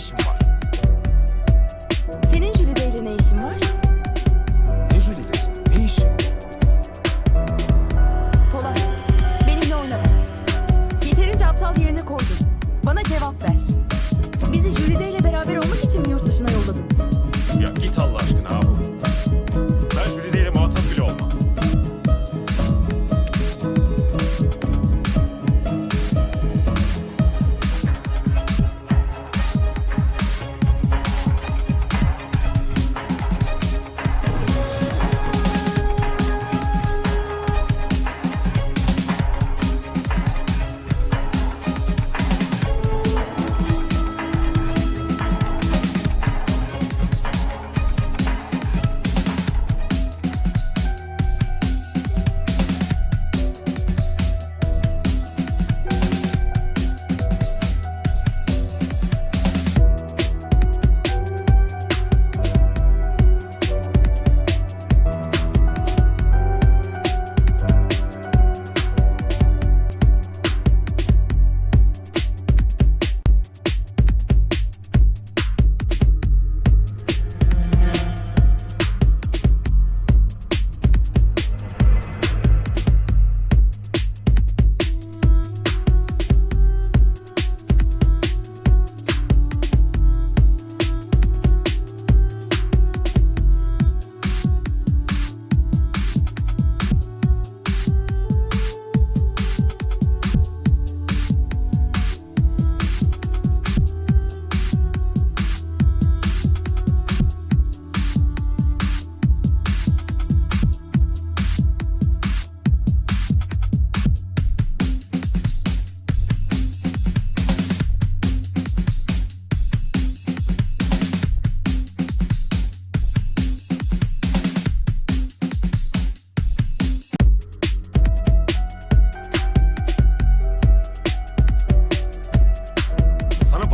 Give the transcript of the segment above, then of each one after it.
işim var?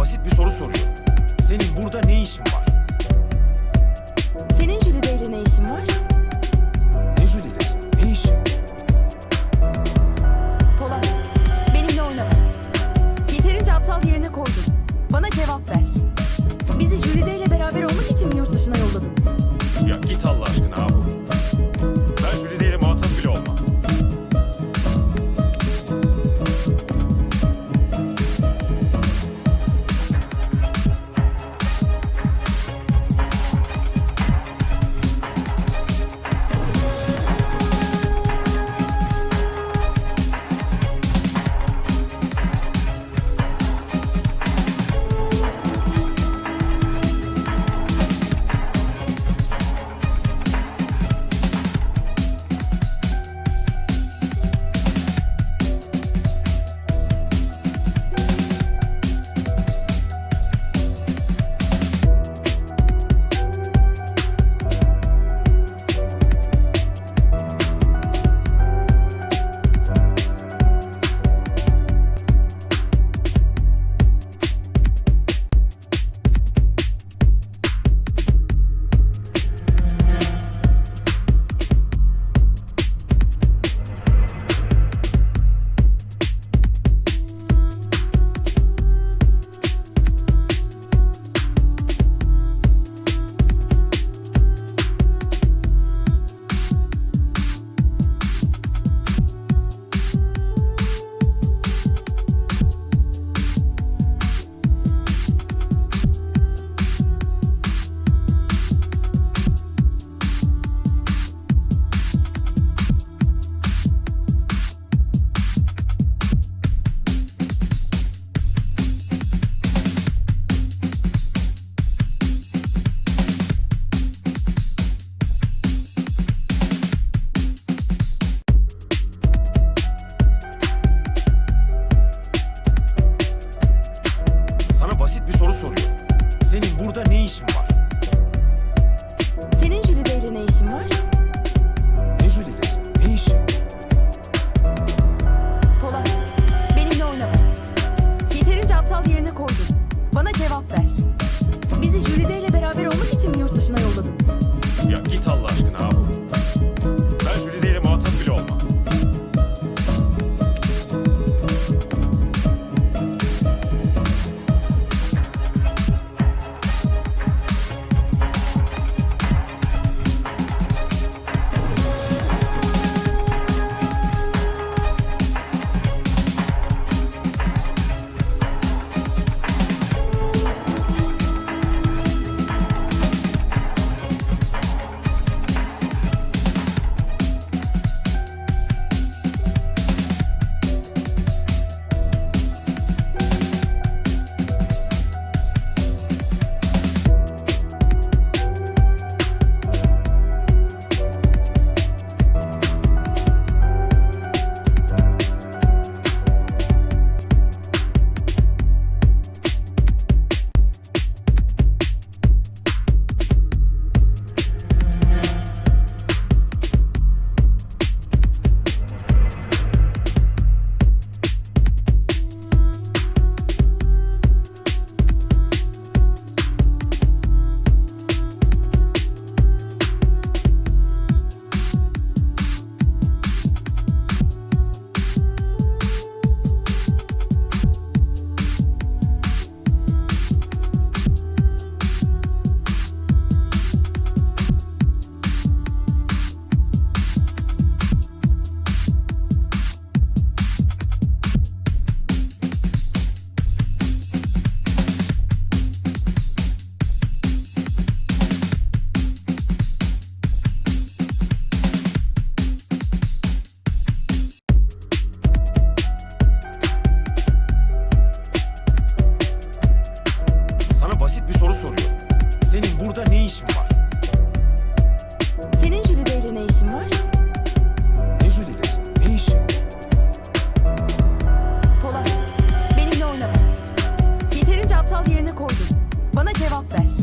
basit bir soru soruyor. Senin burada ne işin var? Senin Jülide'yle ne işin var? işim var. Senin jürideyle ne işin var? Ne jüridesi? Ne işi? Polat, benimle oynama. Yeterince aptal yerine koydun. Bana cevap ver.